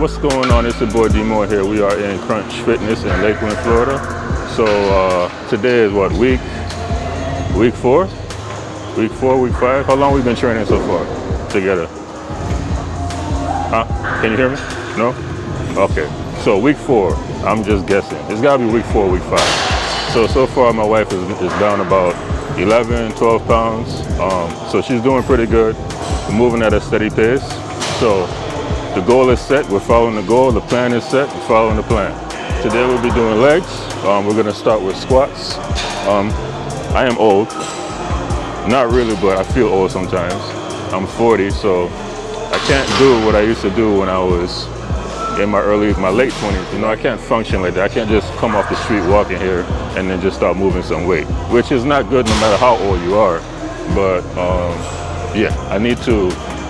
What's going on? It's your boy D Moore here. We are in Crunch Fitness in Lakeland, Florida. So uh, today is what week? Week four? Week four, week five? How long we been training so far together? Huh? Can you hear me? No? Okay. So week four, I'm just guessing. It's gotta be week four, week five. So, so far my wife is, is down about 11, 12 pounds. Um, so she's doing pretty good. Moving at a steady pace. So the goal is set, we're following the goal, the plan is set, we're following the plan. Today we'll be doing legs. Um, we're gonna start with squats. Um, I am old, not really, but I feel old sometimes. I'm 40, so I can't do what I used to do when I was in my early, my late 20s. You know, I can't function like that. I can't just come off the street walking here and then just start moving some weight, which is not good no matter how old you are. But um, yeah, I need to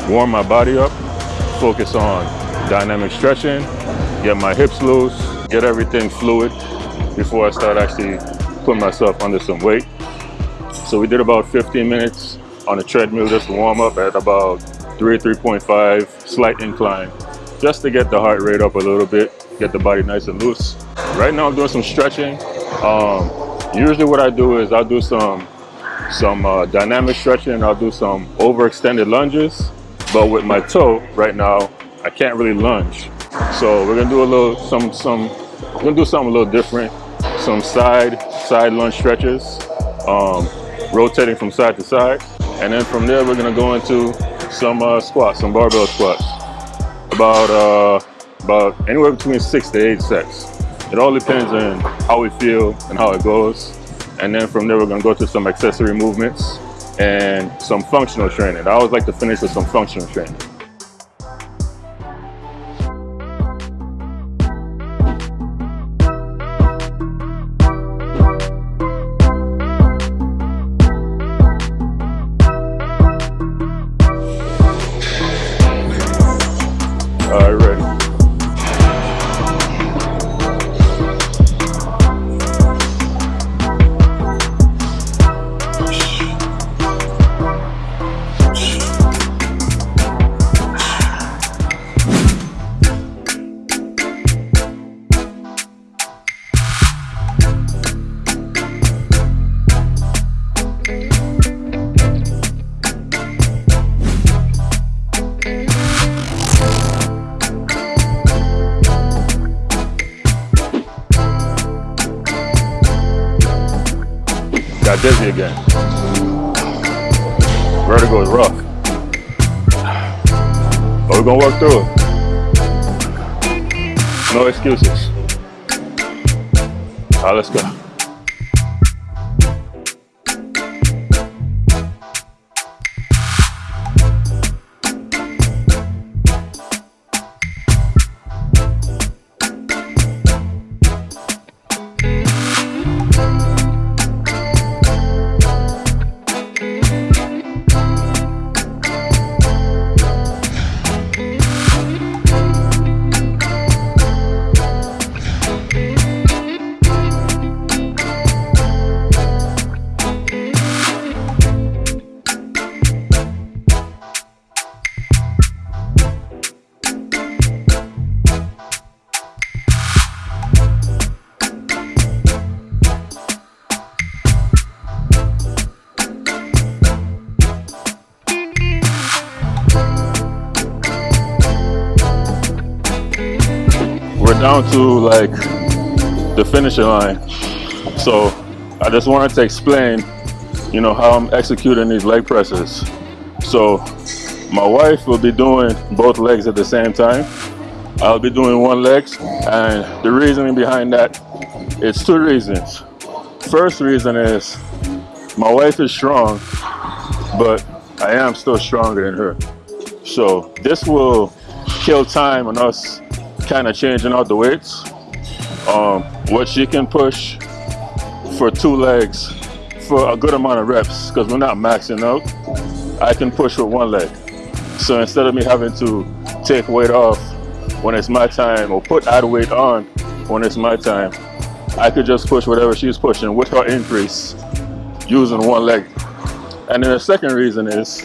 warm my body up focus on dynamic stretching, get my hips loose, get everything fluid before I start actually putting myself under some weight. So we did about 15 minutes on a treadmill just to warm up at about 3, 3.5, slight incline, just to get the heart rate up a little bit, get the body nice and loose. Right now I'm doing some stretching. Um, usually what I do is I'll do some some uh, dynamic stretching, I'll do some overextended lunges, but with my toe right now, I can't really lunge. So we're gonna do a little, some, some, we're gonna do something a little different. Some side, side lunge stretches, um, rotating from side to side. And then from there, we're gonna go into some uh, squats, some barbell squats. About, uh, about anywhere between six to eight sets. It all depends on how we feel and how it goes. And then from there, we're gonna go to some accessory movements and some functional training. I always like to finish with some functional training. Got dizzy again. Vertigo is rough. But we're gonna work through it. No excuses. All right, let's go. Down to like the finishing line. So I just wanted to explain, you know, how I'm executing these leg presses. So my wife will be doing both legs at the same time. I'll be doing one leg and the reasoning behind that, it's two reasons. First reason is my wife is strong, but I am still stronger than her. So this will kill time on us kind of changing out the weights. Um, what she can push for two legs for a good amount of reps because we're not maxing out. I can push with one leg. So instead of me having to take weight off when it's my time or put add weight on when it's my time, I could just push whatever she's pushing with her increase using one leg. And then the second reason is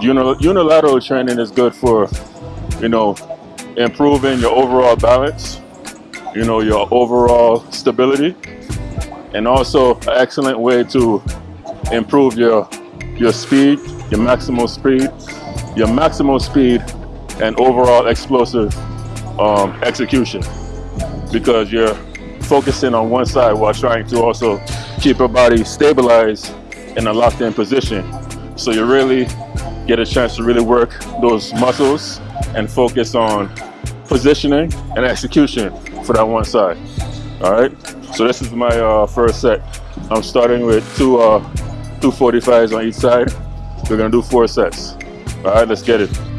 unilateral training is good for, you know, improving your overall balance, you know, your overall stability, and also an excellent way to improve your your speed, your maximal speed, your maximal speed, and overall explosive um, execution because you're focusing on one side while trying to also keep your body stabilized in a locked in position. So you really get a chance to really work those muscles and focus on positioning and execution for that one side. All right, so this is my uh, first set. I'm starting with two, uh, two 45s on each side. We're gonna do four sets. All right, let's get it.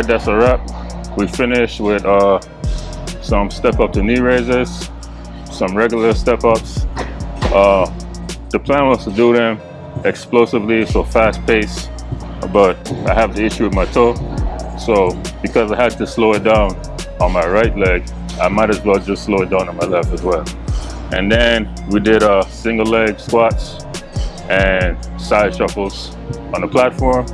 Right, that's a wrap. We finished with uh, some step up to knee raises, some regular step ups. Uh, the plan was to do them explosively, so fast pace, but I have the issue with my toe. So because I had to slow it down on my right leg, I might as well just slow it down on my left as well. And then we did uh, single leg squats and side shuffles on the platform,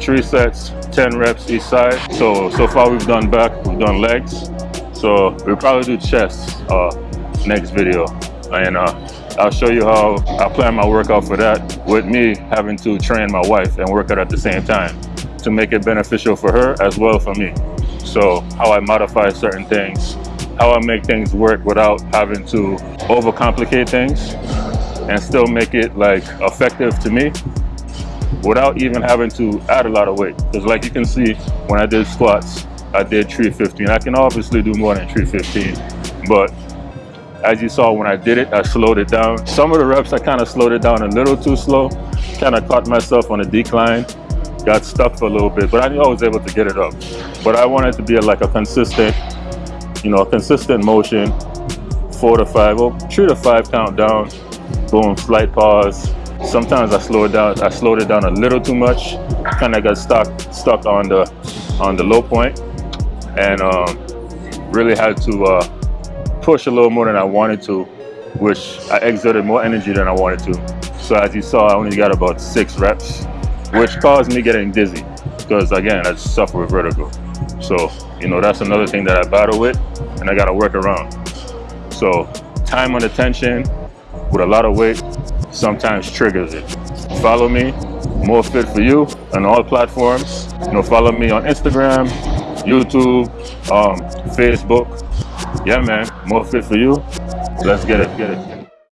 three sets, 10 reps each side. So, so far we've done back, we've done legs. So we'll probably do chest uh, next video. And uh, I'll show you how I plan my workout for that with me having to train my wife and work out at the same time to make it beneficial for her as well for me. So how I modify certain things, how I make things work without having to overcomplicate things and still make it like effective to me without even having to add a lot of weight. Because like you can see, when I did squats, I did 315. I can obviously do more than 315, but as you saw when I did it, I slowed it down. Some of the reps, I kind of slowed it down a little too slow, kind of caught myself on a decline, got stuck for a little bit, but I knew I was able to get it up. But I wanted to be like a consistent, you know, consistent motion, four to five, oh, three to five count down, boom, slight pause, Sometimes I slowed down. I slowed it down a little too much. Kind of got stuck stuck on the on the low point, and um, really had to uh, push a little more than I wanted to, which I exerted more energy than I wanted to. So as you saw, I only got about six reps, which caused me getting dizzy because again, I suffer with vertigo. So you know that's another thing that I battle with, and I got to work around. So time under tension with a lot of weight sometimes triggers it. Follow me, More Fit For You on all platforms. You know, follow me on Instagram, YouTube, um, Facebook. Yeah, man, More Fit For You. Let's get it, get it.